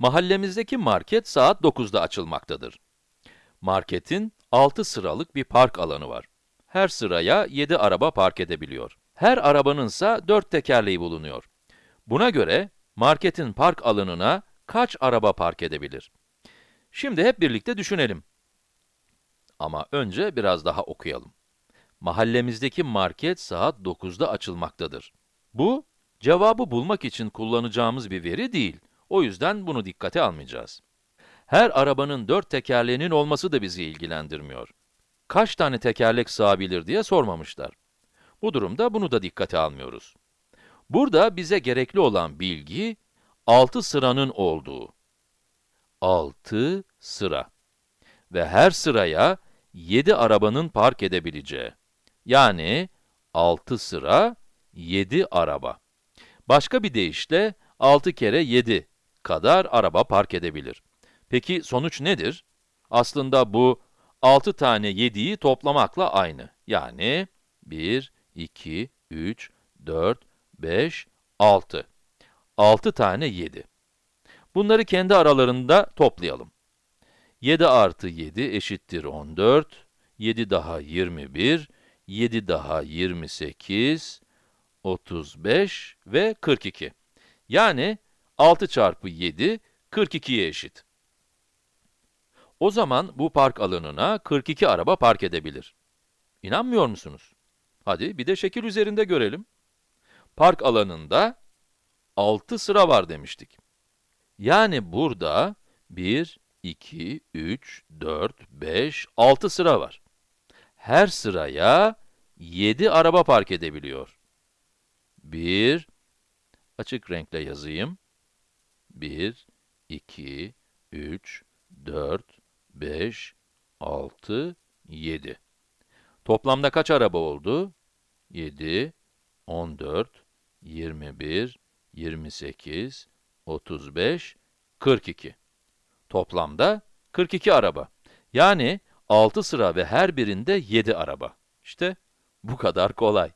Mahallemizdeki market saat 9'da açılmaktadır. Marketin 6 sıralık bir park alanı var. Her sıraya 7 araba park edebiliyor. Her arabanın ise 4 tekerleği bulunuyor. Buna göre marketin park alanına kaç araba park edebilir? Şimdi hep birlikte düşünelim. Ama önce biraz daha okuyalım. Mahallemizdeki market saat 9'da açılmaktadır. Bu, cevabı bulmak için kullanacağımız bir veri değil. O yüzden bunu dikkate almayacağız. Her arabanın dört tekerleğinin olması da bizi ilgilendirmiyor. Kaç tane tekerlek sığabilir diye sormamışlar. Bu durumda bunu da dikkate almıyoruz. Burada bize gerekli olan bilgi, 6 sıranın olduğu. 6 sıra. Ve her sıraya 7 arabanın park edebileceği. Yani 6 sıra, 7 araba. Başka bir deyişle 6 kere 7 kadar araba park edebilir. Peki sonuç nedir? Aslında bu 6 tane 7'yi toplamakla aynı. Yani 1, 2, 3, 4, 5, 6. 6 tane 7. Bunları kendi aralarında toplayalım. 7 artı 7 eşittir 14, 7 daha 21, 7 daha 28, 35 ve 42. Yani 6 çarpı 7, 42'ye eşit. O zaman bu park alanına 42 araba park edebilir. İnanmıyor musunuz? Hadi bir de şekil üzerinde görelim. Park alanında 6 sıra var demiştik. Yani burada 1, 2, 3, 4, 5, 6 sıra var. Her sıraya 7 araba park edebiliyor. 1, açık renkle yazayım. 1, 2, 3, 4, 5, 6, 7. Toplamda kaç araba oldu? 7, 14, 21, 28, 35, 42. Toplamda 42 araba. Yani 6 sıra ve her birinde 7 araba. İşte bu kadar kolay.